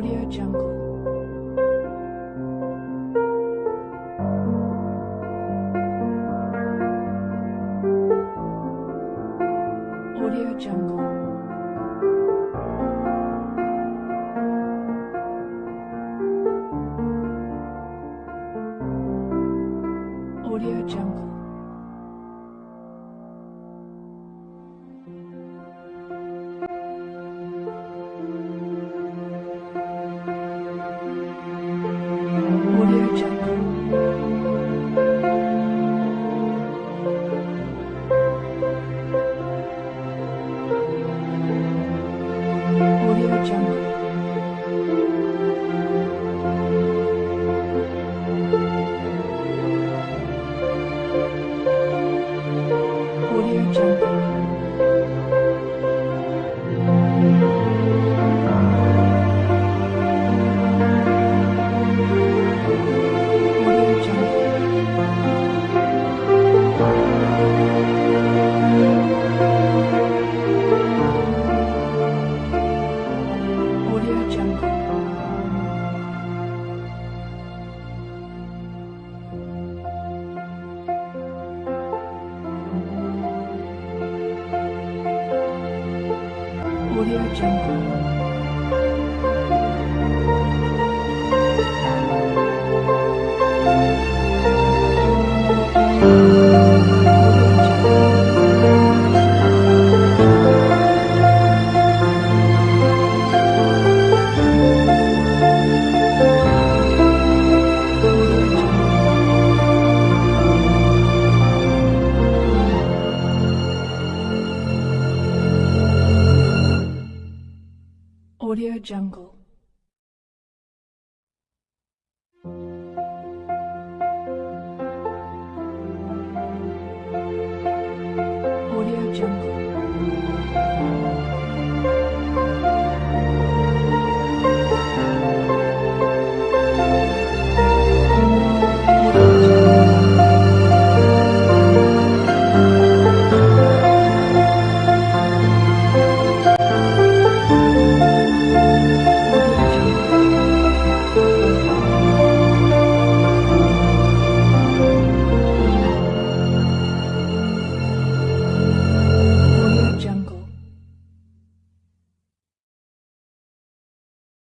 Audio Jungle.